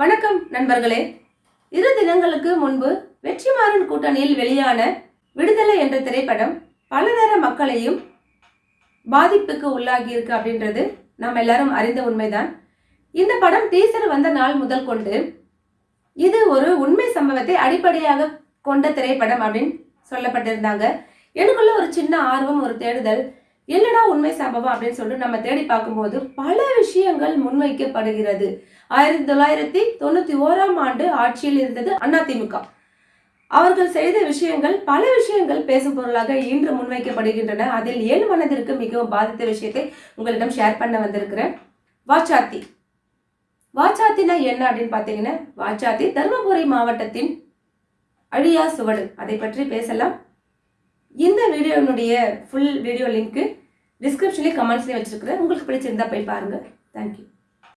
வணக்கம் நண்பர்களே. இரு தினங்களுக்கு முன்பு வெற்றிமாறன் கூட்டணியில் வெளியான விடுதலை என்ற திரைப்படம் பலதர மக்களையும் பாதிப்புக்கு உள்ளாகி இருக்கு அப்படின்றது நாம் எல்லாரும் அறிந்த உண்மைதான். இந்த படம் டீசர் வந்த நாள் முதல் கொண்டு இது ஒரு உண்மை சம்பவத்தை அடிப்படையாக கொண்ட திரைப்படம் அப்படின்னு சொல்லப்பட்டிருந்தாங்க. எனக்குள்ள ஒரு சின்ன ஆர்வம் ஒரு தேடுதல் என்னடா உண்மை சம்பவம் அப்படின்னு சொல்லிட்டு நம்ம தேடி பார்க்கும்போது பல விஷயங்கள் முன்வைக்கப்படுகிறது. ஆயிரத்தி தொள்ளாயிரத்தி தொண்ணூத்தி ஓராம் ஆண்டு ஆட்சியில் இருந்தது அதிமுக அவர்கள் செய்த விஷயங்கள் பல விஷயங்கள் பேசும் பொருளாக இன்று முன்வைக்கப்படுகின்றன. அதில் ஏன் மனதிற்கு மிகவும் பாதித்த விஷயத்தை உங்களிடம் ஷேர் பண்ண வந்திருக்கிறேன். வாச்சாத்தி. வாச்சாத்தினா என்ன அப்படின்னு பார்த்தீங்கன்னா வாச்சாத்தி தருமபுரி மாவட்டத்தின் அழியா சுவடு. அதை பற்றி பேசலாம். இந்த வீடியோனுடைய ஃபுல் வீடியோ லிங்க்கு டிஸ்கிரிப்ஷன்லேயும் கமெண்ட்ஸ்லேயும் வச்சுருக்குறேன். உங்களுக்கு பிடிச்சிருந்தா போய் பாருங்கள் தேங்க்யூ